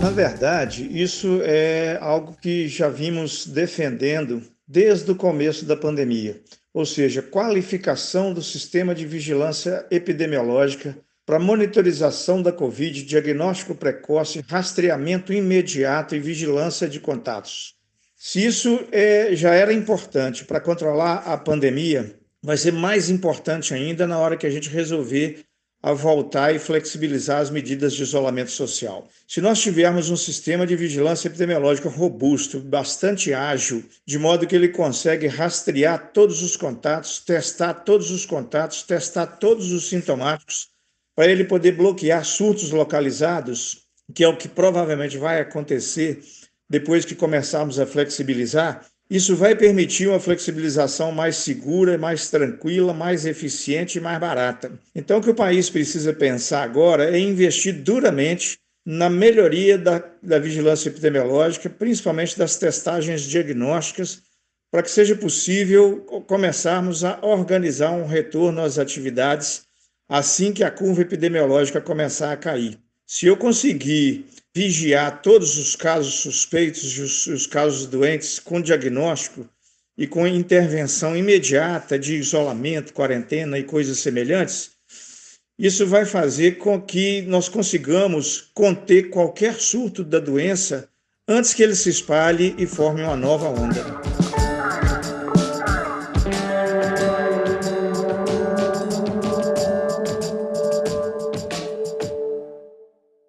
Na verdade, isso é algo que já vimos defendendo desde o começo da pandemia, ou seja, qualificação do sistema de vigilância epidemiológica para monitorização da Covid, diagnóstico precoce, rastreamento imediato e vigilância de contatos. Se isso é, já era importante para controlar a pandemia, vai ser mais importante ainda na hora que a gente resolver a voltar e flexibilizar as medidas de isolamento social. Se nós tivermos um sistema de vigilância epidemiológica robusto, bastante ágil, de modo que ele consegue rastrear todos os contatos, testar todos os contatos, testar todos os sintomáticos, para ele poder bloquear surtos localizados, que é o que provavelmente vai acontecer depois que começarmos a flexibilizar, isso vai permitir uma flexibilização mais segura, mais tranquila, mais eficiente e mais barata. Então, o que o país precisa pensar agora é investir duramente na melhoria da, da vigilância epidemiológica, principalmente das testagens diagnósticas, para que seja possível começarmos a organizar um retorno às atividades assim que a curva epidemiológica começar a cair. Se eu conseguir vigiar todos os casos suspeitos e os, os casos doentes com diagnóstico e com intervenção imediata de isolamento, quarentena e coisas semelhantes, isso vai fazer com que nós consigamos conter qualquer surto da doença antes que ele se espalhe e forme uma nova onda.